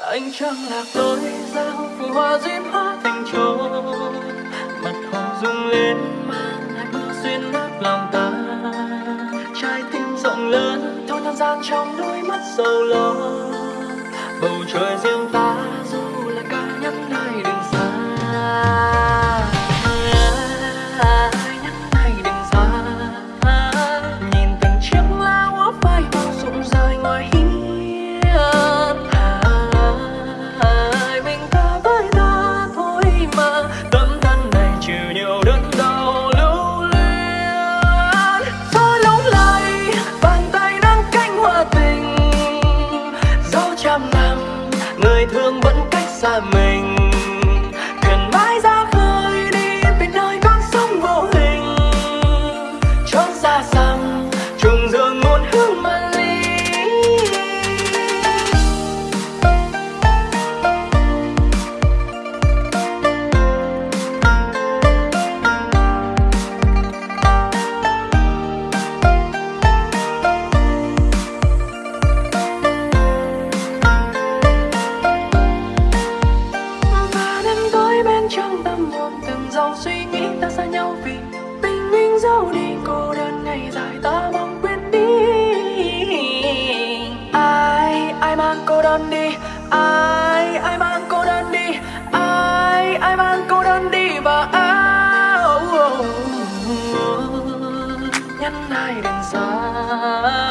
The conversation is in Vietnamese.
anh chẳng lạc lối giao phù hoa duyên hoa thành trôi mặt hồ rung lên, mang lại mưa xuyên lấp lòng ta. Trái tim rộng lớn thôi nhân gian trong đôi mắt sầu lo. Bầu trời riêng đi cô đơn ngày dài ta mong quên đi. Ai ai mang cô đơn đi? Ai ai mang cô đơn đi? Ai ai mang cô đơn đi? Và áo oh, oh, oh, nhân ai đừng xa